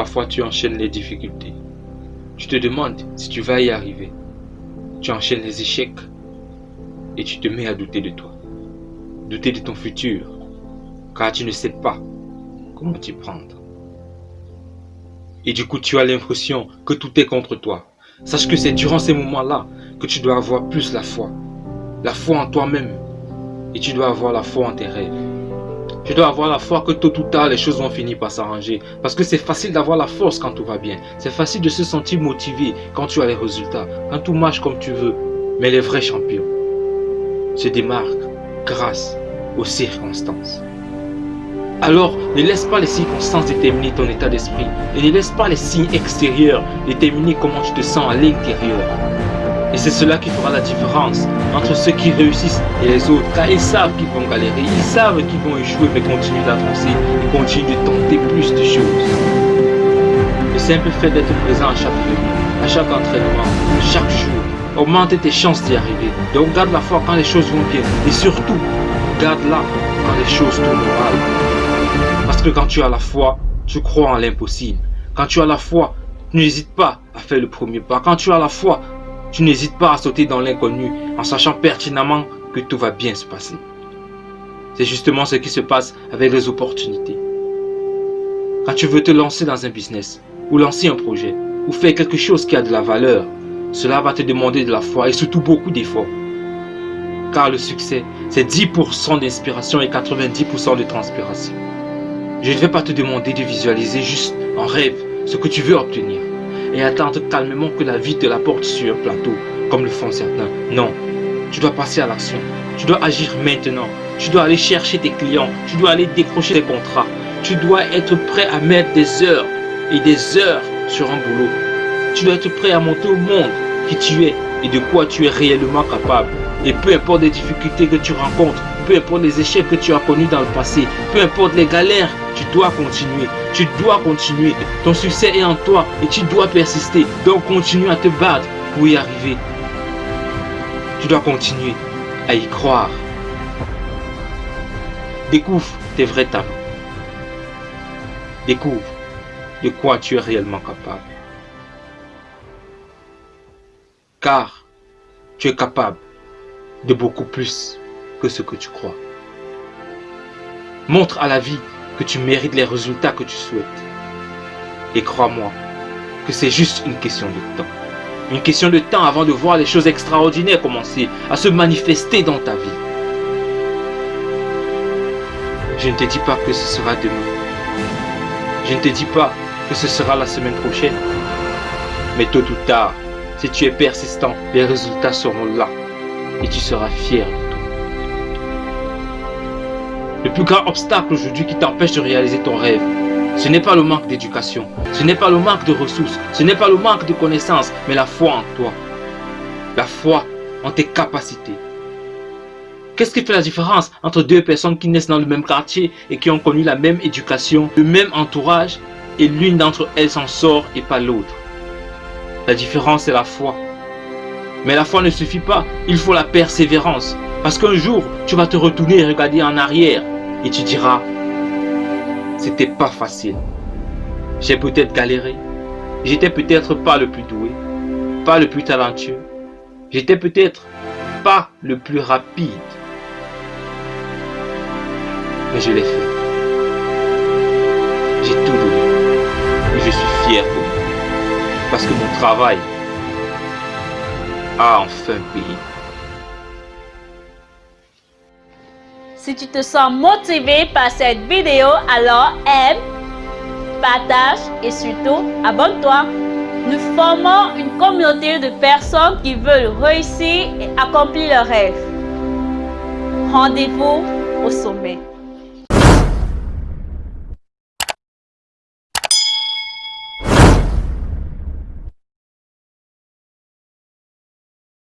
parfois tu enchaînes les difficultés. Tu te demandes si tu vas y arriver. Tu enchaînes les échecs et tu te mets à douter de toi. Douter de ton futur, car tu ne sais pas comment t'y prendre. Et du coup, tu as l'impression que tout est contre toi. Sache que c'est durant ces moments-là que tu dois avoir plus la foi. La foi en toi-même. Et tu dois avoir la foi en tes rêves. Tu dois avoir la foi que tôt ou tard, les choses vont finir par s'arranger. Parce que c'est facile d'avoir la force quand tout va bien. C'est facile de se sentir motivé quand tu as les résultats. Quand tout marche comme tu veux. Mais les vrais champions se démarquent grâce aux circonstances. Alors, ne laisse pas les circonstances déterminer ton état d'esprit et ne laisse pas les signes extérieurs déterminer comment tu te sens à l'intérieur. Et c'est cela qui fera la différence entre ceux qui réussissent et les autres, car ils savent qu'ils vont galérer, ils savent qu'ils vont échouer, mais continuent d'avancer et continuent de tenter plus de choses. Le simple fait d'être présent à chaque réunion, à chaque entraînement, chaque jour, augmente tes chances d'y arriver. Donc garde la foi quand les choses vont bien et surtout, garde-la quand les choses tournent mal. Parce que quand tu as la foi, tu crois en l'impossible. Quand tu as la foi, tu n'hésites pas à faire le premier pas. Quand tu as la foi, tu n'hésites pas à sauter dans l'inconnu en sachant pertinemment que tout va bien se passer. C'est justement ce qui se passe avec les opportunités. Quand tu veux te lancer dans un business, ou lancer un projet, ou faire quelque chose qui a de la valeur, cela va te demander de la foi et surtout beaucoup d'efforts. Car le succès, c'est 10% d'inspiration et 90% de transpiration. Je ne vais pas te demander de visualiser juste en rêve ce que tu veux obtenir et attendre calmement que la vie te l'apporte sur un plateau, comme le font certains. Non, tu dois passer à l'action. Tu dois agir maintenant. Tu dois aller chercher tes clients. Tu dois aller décrocher des contrats. Tu dois être prêt à mettre des heures et des heures sur un boulot. Tu dois être prêt à monter au monde qui tu es et de quoi tu es réellement capable. Et peu importe les difficultés que tu rencontres, peu importe les échecs que tu as connus dans le passé, peu importe les galères, tu dois continuer. Tu dois continuer. Ton succès est en toi et tu dois persister. Donc continue à te battre pour y arriver. Tu dois continuer à y croire. Découvre tes vrais talents. Découvre de quoi tu es réellement capable. Car tu es capable de beaucoup plus que ce que tu crois. Montre à la vie que tu mérites les résultats que tu souhaites. Et crois-moi que c'est juste une question de temps. Une question de temps avant de voir les choses extraordinaires commencer à se manifester dans ta vie. Je ne te dis pas que ce sera demain. Je ne te dis pas que ce sera la semaine prochaine. Mais tôt ou tard, si tu es persistant, les résultats seront là et tu seras fier. Le plus grand obstacle aujourd'hui qui t'empêche de réaliser ton rêve, ce n'est pas le manque d'éducation, ce n'est pas le manque de ressources, ce n'est pas le manque de connaissances, mais la foi en toi. La foi en tes capacités. Qu'est-ce qui fait la différence entre deux personnes qui naissent dans le même quartier et qui ont connu la même éducation, le même entourage, et l'une d'entre elles s'en sort et pas l'autre? La différence, c'est la foi. Mais la foi ne suffit pas, il faut la persévérance. Parce qu'un jour, tu vas te retourner et regarder en arrière et tu diras, c'était pas facile. J'ai peut-être galéré. J'étais peut-être pas le plus doué, pas le plus talentueux. J'étais peut-être pas le plus rapide. Mais je l'ai fait. J'ai tout donné. Et je suis fier de moi. Parce que mon travail a enfin payé. Si tu te sens motivé par cette vidéo, alors aime, partage et surtout abonne-toi. Nous formons une communauté de personnes qui veulent réussir et accomplir leurs rêves. Rendez-vous au sommet.